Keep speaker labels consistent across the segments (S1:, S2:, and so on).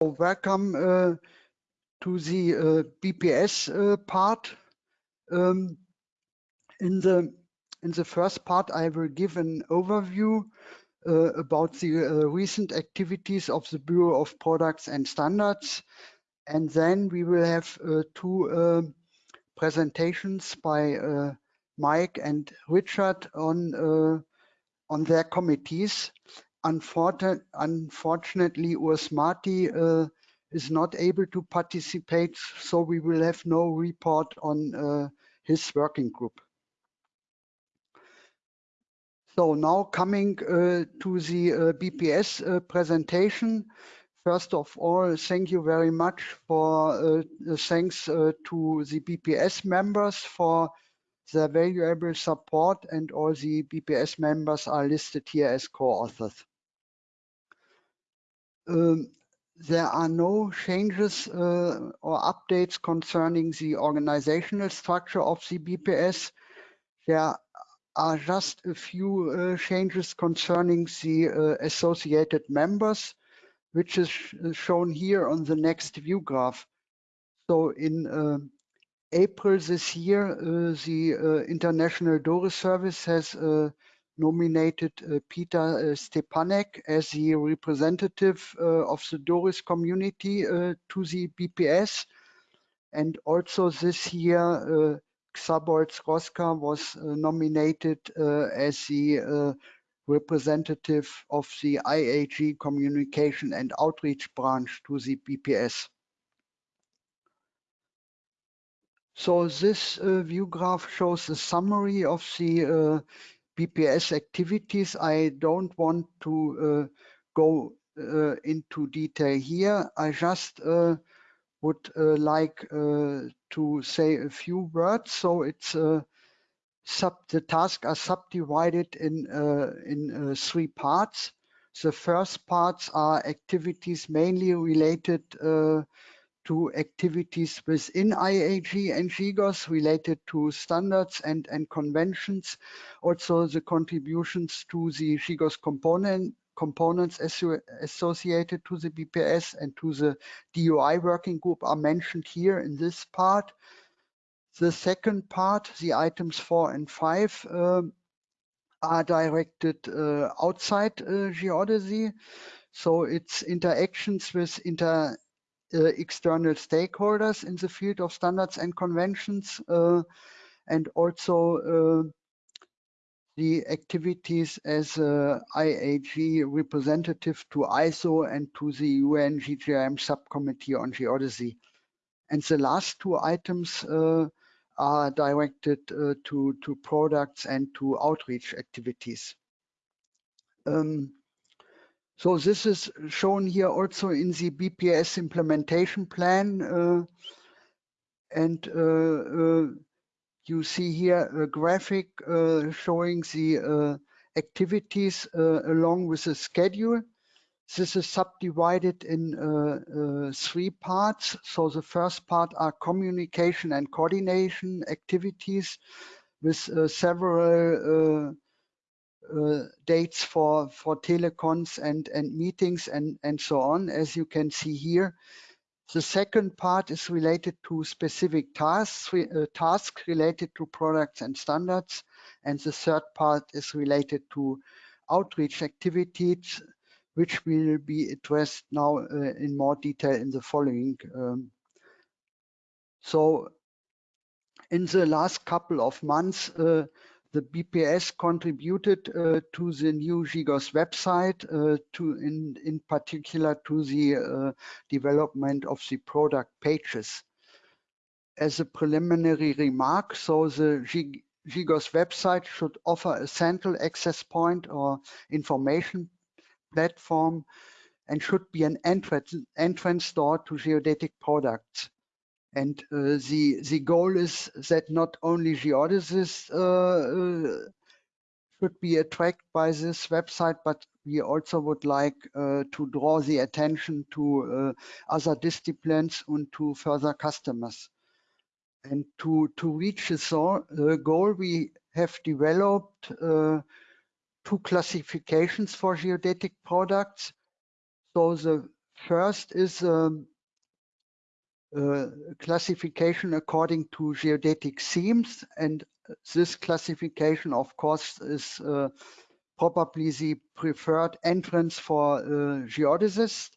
S1: welcome uh, to the uh, BPS uh, part. Um, in the in the first part, I will give an overview uh, about the uh, recent activities of the Bureau of Products and Standards, and then we will have uh, two um, presentations by Mike and Richard on on their committees unfortunately, Urs Marti uh, is not able to participate, so we will have no report on uh, his working group. So now coming uh, to the uh, BPS uh, presentation. First of all, thank you very much for uh, thanks to the BPS members for their valuable support and all the BPS members are listed here as co-authors. Um, there are no changes uh, or updates concerning the organizational structure of the BPS. There are just a few uh, changes concerning the uh, associated members, which is shown here on the next view graph. So in uh, April this year, uh, the uh, International DORIS Service has nominated uh, Peter uh, Stepanek as the representative uh, of the Doris community to the BPS. And also this year, Szabolcs Rózsa was nominated as the representative of the IAG communication and outreach branch to the BPS. So this uh, view graph shows a summary of the uh, BPS activities. I don't want to uh, go uh, into detail here. I just uh, would like to say a few words. So it's sub the tasks are subdivided in in three parts. The first parts are activities mainly related uh, to activities within IAG and GGOS related to standards and, and conventions. Also the contributions to the GGOS component components associated to the BPS and to the DOI working group are mentioned here in this part. The second part, the items four and five, um, are directed uh, outside uh, geodesy. So it's interactions with inter uh, external stakeholders in the field of standards and conventions uh, and also uh, the activities as a IAG representative to ISO and to the UN GGIM subcommittee on geodesy. And the last two items uh, are directed uh, to, to products and to outreach activities. Um, so this is shown here also in the BPS implementation plan. Uh, and uh, uh, you see here a graphic uh, showing the uh, activities uh, along with the schedule. This is subdivided in three parts. So the first part are communication and coordination activities with several uh, dates for for telecons and and meetings and and so on as you can see here. The second part is related to specific tasks uh, tasks related to products and standards and the third part is related to outreach activities which will be addressed now uh, in more detail in the following um, so in the last couple of months uh, the BPS contributed uh, to the new GGOS website, uh, to in, in particular to the uh, development of the product pages. As a preliminary remark, so the G GGOS website should offer a central access point or information platform and should be an entrance, entrance door to geodetic products. And uh, the the goal is that not only geodesists uh, uh, should be attracted by this website, but we also would like uh, to draw the attention to uh, other disciplines and to further customers. And to, to reach this goal, we have developed two classifications for geodetic products. So the first is um, classification according to geodetic themes. And this classification, of course, is uh, probably the preferred entrance for uh, geodesists.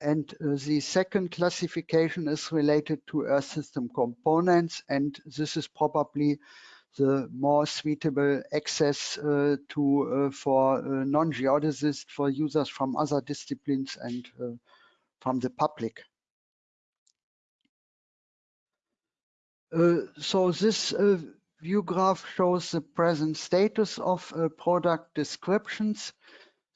S1: And uh, the second classification is related to Earth system components. And this is probably the more suitable access uh, to uh, for uh, non-geodesists, for users from other disciplines and from the public. So this uh, view graph shows the present status of uh, product descriptions.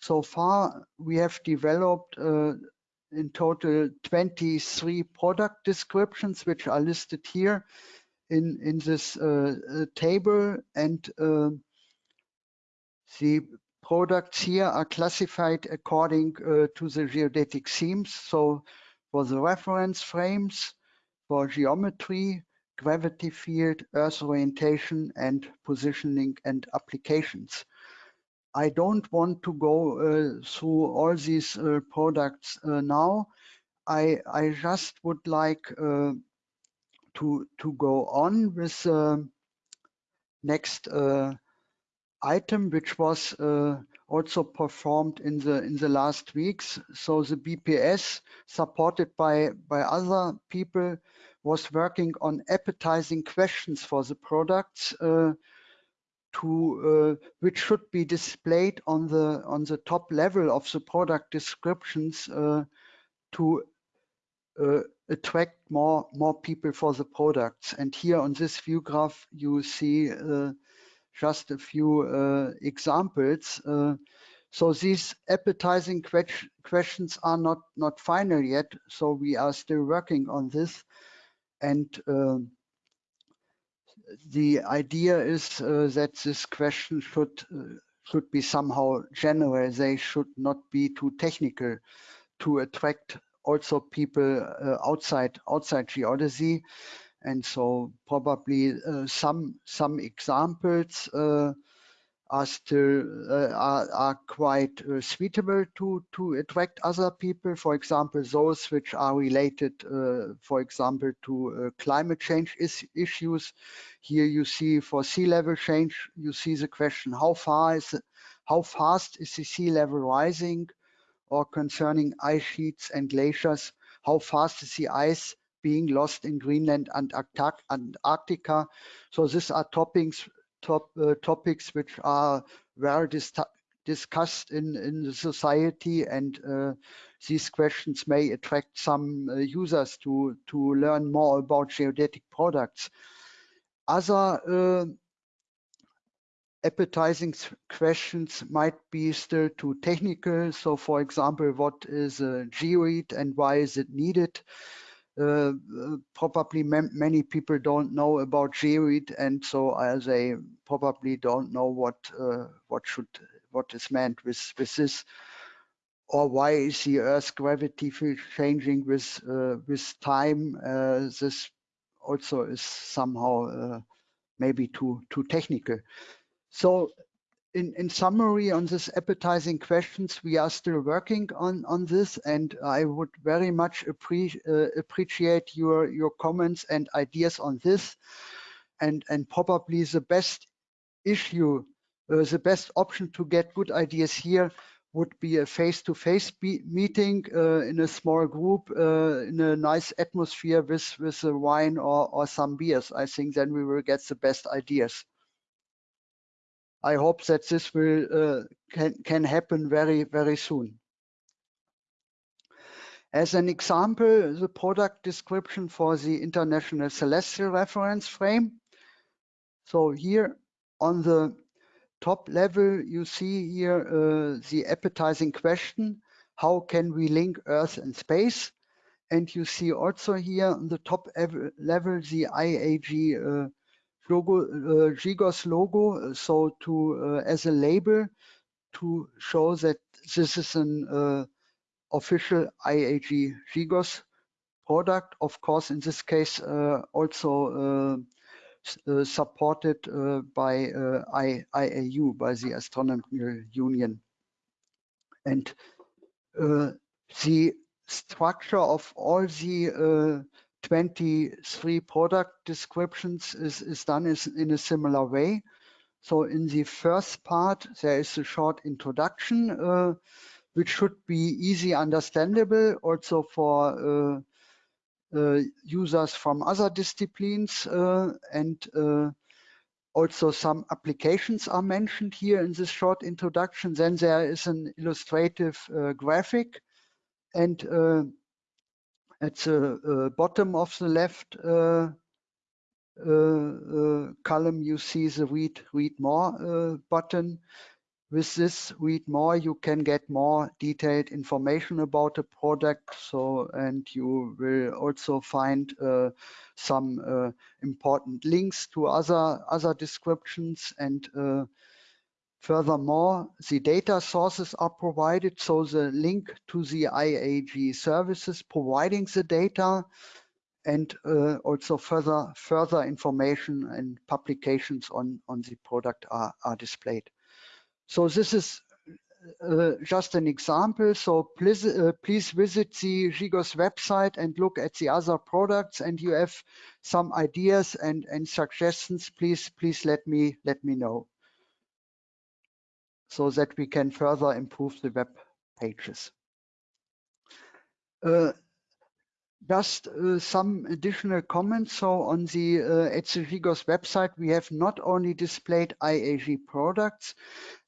S1: So far, we have developed in total 23 product descriptions, which are listed here in, in this uh, table. And uh, the products here are classified according uh, to the geodetic themes. So for the reference frames, for geometry, gravity field, Earth orientation, and positioning and applications. I don't want to go uh, through all these uh, products uh, now. I, I just would like uh, to, to go on with the uh, next uh, item, which was also performed in the in the last weeks. So the BPS, supported by by other people, was working on appetizing questions for the products uh, to uh, which should be displayed on the on the top level of the product descriptions uh, to uh, attract more more people for the products. And here on this view graph, you see uh, just a few uh, examples. So these appetizing que questions are not, not final yet. So we are still working on this. And uh, the idea is uh, that this question should uh, should be somehow general. They should not be too technical to attract also people uh, outside outside geodesy. And so probably uh, some some examples uh, are still uh, are, are quite suitable to to attract other people. For example those which are related for example to climate change is issues. Here you see for sea level change you see the question how far is how fast is the sea level rising? Or concerning ice sheets and glaciers how fast is the ice being lost in Greenland and Antarctica. So these are topics top uh, topics which are well dis discussed in in the society and uh, these questions may attract some uh, users to to learn more about geodetic products. Other uh, appetizing questions might be still too technical. So for example what is a geoid and why is it needed probably many people don't know about geoid and so uh, they probably don't know what uh, what should what is meant with with this or why is the earth's gravity field changing with uh, with time uh, this also is somehow uh, maybe too too technical. So in, in summary on this appetizing questions, we are still working on, on this and I would very much appre uh, appreciate your, your comments and ideas on this. And, and probably the best issue, uh, the best option to get good ideas here would be a face-to-face -face meeting uh, in a small group uh, in a nice atmosphere with, with a wine or, or some beers. I think then we will get the best ideas. I hope that this will uh, can, can happen very, very soon. As an example, the product description for the International Celestial Reference Frame. So here on the top level, you see here uh, the appetizing question, how can we link Earth and space? And you see also here on the top level, the IAG uh, logo, uh, GGOS logo, so to uh, as a label to show that this is an uh, official IAG GGOS product. Of course, in this case, also supported by IAU, by the Astronomical Union. And the structure of all the 23 product descriptions is, is done is in a similar way. So in the first part, there is a short introduction, uh, which should be easy understandable also for uh, uh, users from other disciplines and also some applications are mentioned here in this short introduction. Then there is an illustrative uh, graphic and uh, at the uh, bottom of the left uh, uh, column, you see the read, read more button. With this read more, you can get more detailed information about the product. So, and you will also find uh, some uh, important links to other other descriptions and uh, Furthermore, the data sources are provided, so the link to the IAG services providing the data and uh, also further further information and publications on, on the product are, are displayed. So this is uh, just an example. So please, uh, please visit the GGOS website and look at the other products and you have some ideas and, and suggestions, please, please let me, let me know so that we can further improve the web pages. Uh, just uh, some additional comments. So on the uh, website, we have not only displayed IAG products,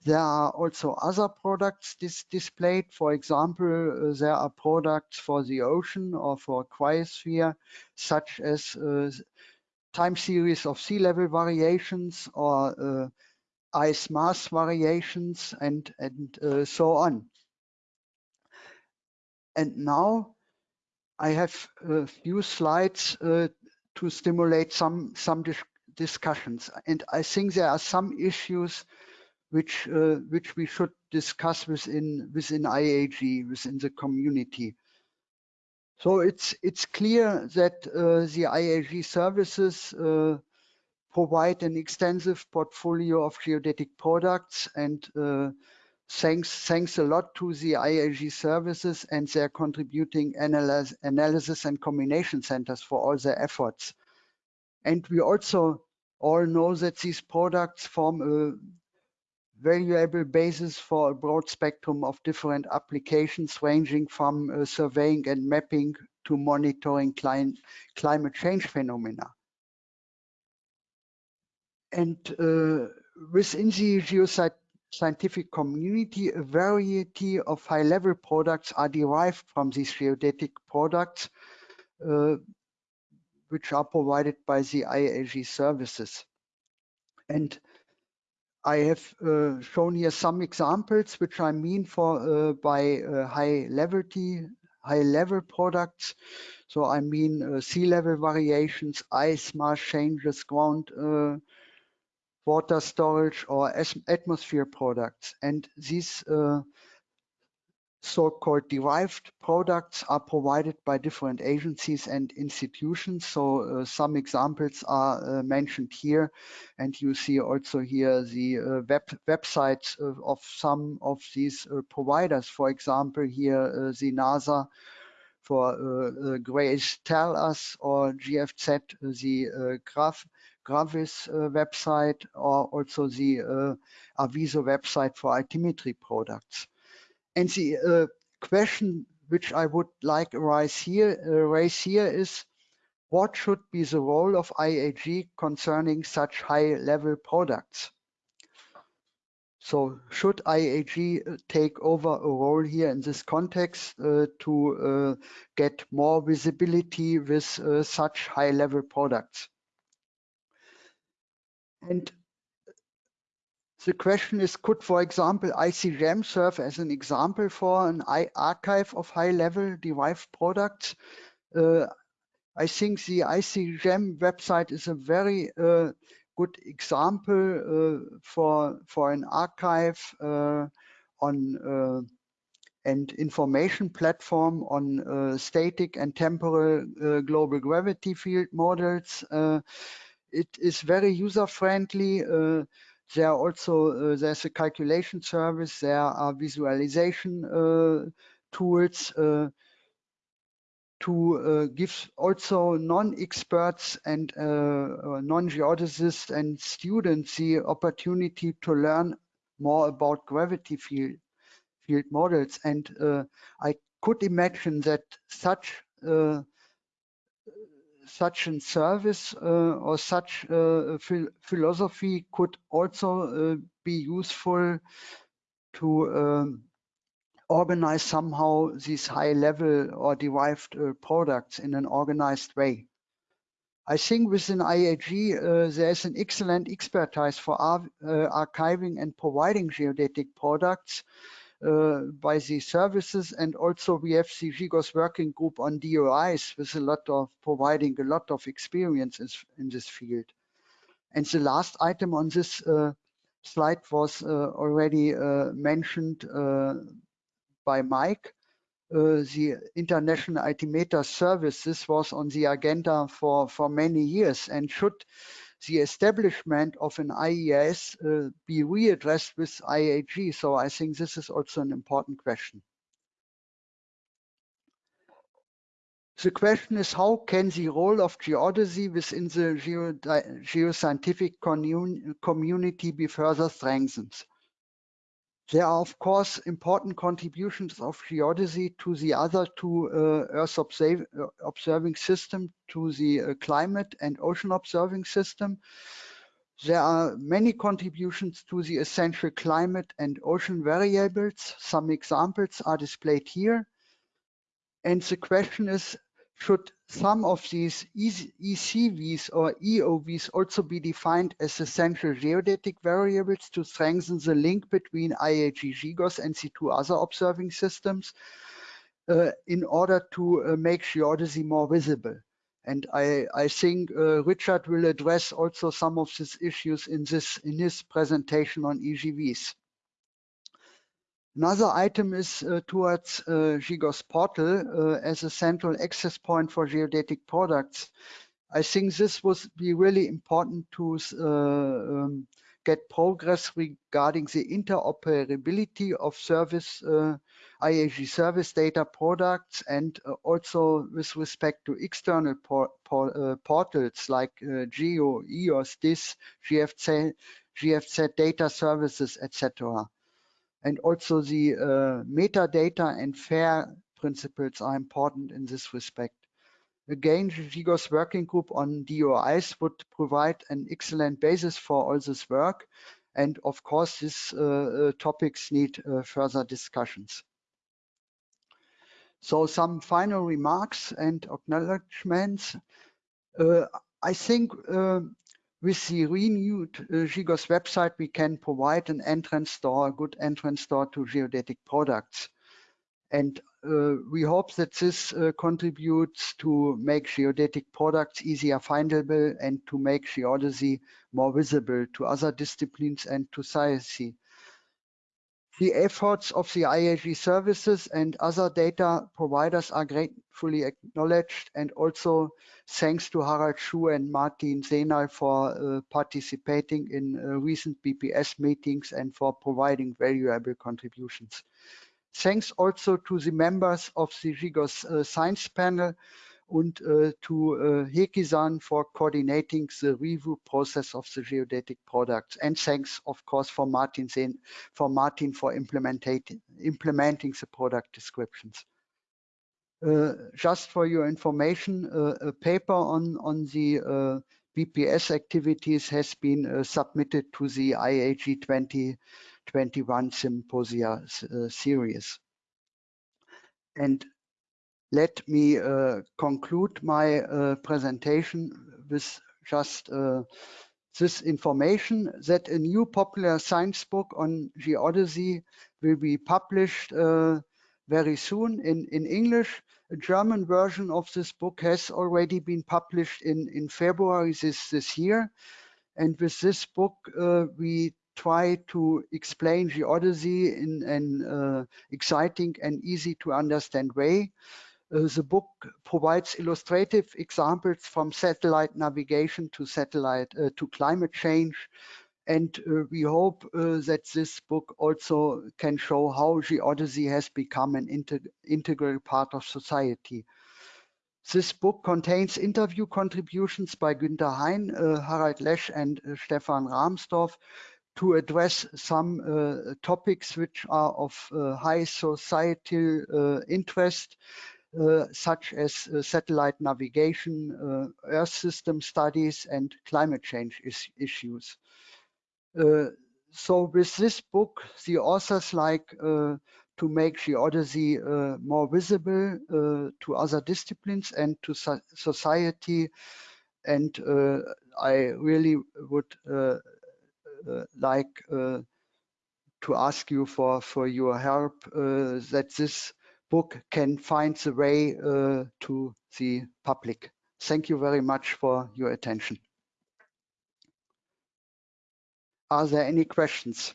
S1: there are also other products dis displayed. For example, uh, there are products for the ocean or for cryosphere, such as uh, time series of sea level variations or uh, ice mass variations and, and uh, so on. And now I have a few slides uh, to stimulate some, some dis discussions. And I think there are some issues which, uh, which we should discuss within, within IAG, within the community. So it's, it's clear that uh, the IAG services uh, provide an extensive portfolio of geodetic products and uh, thanks, thanks a lot to the IAG services and their contributing analysis, analysis and combination centers for all their efforts. And we also all know that these products form a valuable basis for a broad spectrum of different applications ranging from uh, surveying and mapping to monitoring climate change phenomena. And uh, within the geoscientific community, a variety of high-level products are derived from these geodetic products, uh, which are provided by the IAG services. And I have uh, shown here some examples, which I mean for uh, by uh, high level high level products. So I mean uh, sea level variations, ice mass changes, ground water storage or atmosphere products. And these uh, so-called derived products are provided by different agencies and institutions. So uh, some examples are uh, mentioned here. And you see also here the uh, web websites of, some of these uh, providers. For example, here uh, the NASA for uh, GRACE Tellus or GFZ, the Graph GravIS uh, website or also the uh, Aviso website for altimetry products. And the uh, question which I would like raise here, raise here is, what should be the role of IAG concerning such high-level products? So should IAG take over a role here in this context uh, to uh, get more visibility with uh, such high-level products? And the question is, could, for example, ICGEM serve as an example for an archive of high-level derived products? Uh, I think the ICGEM website is a very uh, good example uh, for for an archive uh, on uh, and information platform on uh, static and temporal global gravity field models it is very user friendly. Uh, there are also uh, there's a calculation service. There are visualization uh, tools. to uh, give also non-experts and uh, non-geodesists and students the opportunity to learn more about gravity field field models. And uh, I could imagine that such such a service uh, or such philosophy could also be useful to um, organize somehow these high level or derived uh, products in an organized way. I think within IAG, uh, there's an excellent expertise for ar uh, archiving and providing geodetic products uh, by the services. And also we have the GGOS working group on DOIs with a lot of providing a lot of experiences in this field. And the last item on this uh, slide was uh, already uh, mentioned uh, by Mike. Uh, the International Altimeter Services was on the agenda for, for many years and should the establishment of an IES uh, be readdressed with IAG? So I think this is also an important question. The question is how can the role of geodesy within the geoscientific community be further strengthened? There are, of course, important contributions of geodesy to the other two uh, Earth uh, observing system, to the uh, climate and ocean observing system. There are many contributions to the essential climate and ocean variables. Some examples are displayed here. And the question is, should some of these ECVs or EOVs also be defined as essential geodetic variables to strengthen the link between IAG GGOS and the two other observing systems uh, in order to uh, make geodesy more visible? And I, I think uh, Richard will address also some of these issues in this in his presentation on EGVs. Another item is uh, towards uh, GGOS portal uh, as a central access point for geodetic products. I think this would be really important to uh, um, get progress regarding the interoperability of service uh, IAG service data products and uh, also with respect to external por por portals like GEO, EOS, DIS, GFZ, GFZ data services, etc. And also the uh, metadata and FAIR principles are important in this respect. Again, GGOS working group on DOIs would provide an excellent basis for all this work. And of course, these uh, uh, topics need uh, further discussions. So some final remarks and acknowledgements. Uh, I think uh, with the renewed uh, GGOS website, we can provide an entrance door, a good entrance door to geodetic products. And uh, we hope that this uh, contributes to make geodetic products easier findable and to make geodesy more visible to other disciplines and to society. The efforts of the IAG services and other data providers are gratefully acknowledged and also thanks to Harald Schuh and Martin Sehnal for uh, participating in uh, recent BPS meetings and for providing valuable contributions. Thanks also to the members of the GGOS uh, Science Panel and uh, to uh, for coordinating the review process of the geodetic products. And thanks, of course, for Martin for Martin for implementing implementing the product descriptions. Uh, just for your information, uh, a paper on on the uh, BPS activities has been uh, submitted to the IAG 2021 Symposia uh, series. And let me uh, conclude my uh, presentation with just uh, this information that a new popular science book on geodesy will be published very soon in, in English. A German version of this book has already been published in, in February this, this year. And with this book, uh, we try to explain geodesy in an uh, exciting and easy to understand way. Uh, the book provides illustrative examples from satellite navigation to satellite uh, to climate change. And uh, we hope that this book also can show how geodesy has become an integ integral part of society. This book contains interview contributions by Günter Hein, uh, Harald Lesch, and uh, Stefan Rahmstorf to address some uh, topics which are of high societal interest, Uh, such as uh, satellite navigation, uh, Earth system studies, and climate change is issues. so with this book, the authors like to make geodesy uh, more visible uh, to other disciplines and to so society. And uh, I really would like to ask you for, for your help that this book can find the way to the public. Thank you very much for your attention. Are there any questions?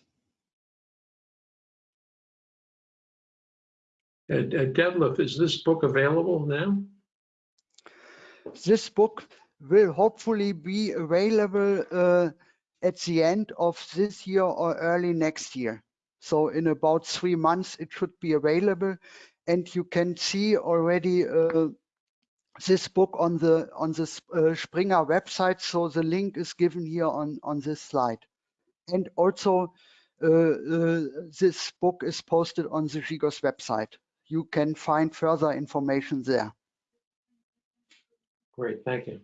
S2: Uh, uh, Detlef, is this book available now?
S1: This book will hopefully be available uh, at the end of this year or early next year. So in about three months, it should be available. And you can see already uh, this book on the on the uh, Springer website. So the link is given here on, on this slide. And also, uh, uh this book is posted on the GGOS website you can find further information there.
S2: Great, thank you.